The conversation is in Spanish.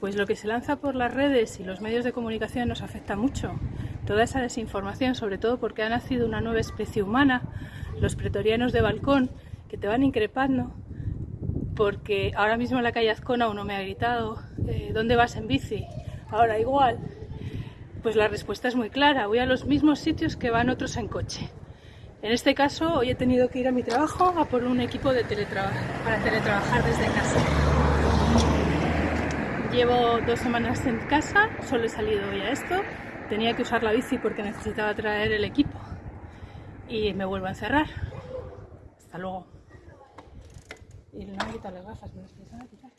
Pues lo que se lanza por las redes y los medios de comunicación nos afecta mucho. Toda esa desinformación, sobre todo porque ha nacido una nueva especie humana, los pretorianos de balcón, que te van increpando, porque ahora mismo en la calle Azcona uno me ha gritado, eh, ¿dónde vas en bici? Ahora igual. Pues la respuesta es muy clara, voy a los mismos sitios que van otros en coche. En este caso, hoy he tenido que ir a mi trabajo a por un equipo de teletrabajo para teletrabajar desde casa. Llevo dos semanas en casa, solo he salido hoy a esto. Tenía que usar la bici porque necesitaba traer el equipo. Y me vuelvo a encerrar. Hasta luego. Y no me he quitado las gafas, me las a quitar.